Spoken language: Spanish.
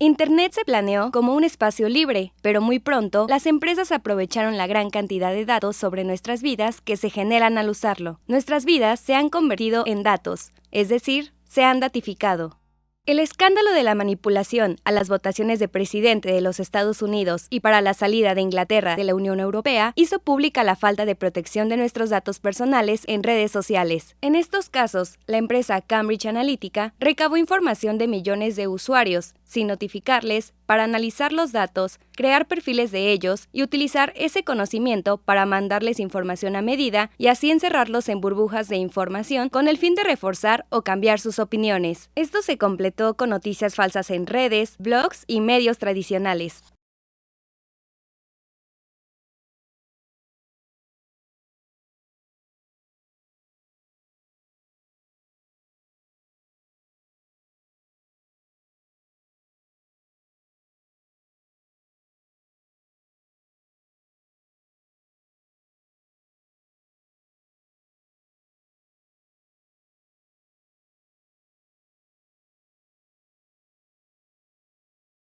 Internet se planeó como un espacio libre, pero muy pronto las empresas aprovecharon la gran cantidad de datos sobre nuestras vidas que se generan al usarlo. Nuestras vidas se han convertido en datos, es decir, se han datificado. El escándalo de la manipulación a las votaciones de presidente de los Estados Unidos y para la salida de Inglaterra de la Unión Europea hizo pública la falta de protección de nuestros datos personales en redes sociales. En estos casos, la empresa Cambridge Analytica recabó información de millones de usuarios, sin notificarles, para analizar los datos, crear perfiles de ellos y utilizar ese conocimiento para mandarles información a medida y así encerrarlos en burbujas de información con el fin de reforzar o cambiar sus opiniones. Esto se completó con noticias falsas en redes, blogs y medios tradicionales.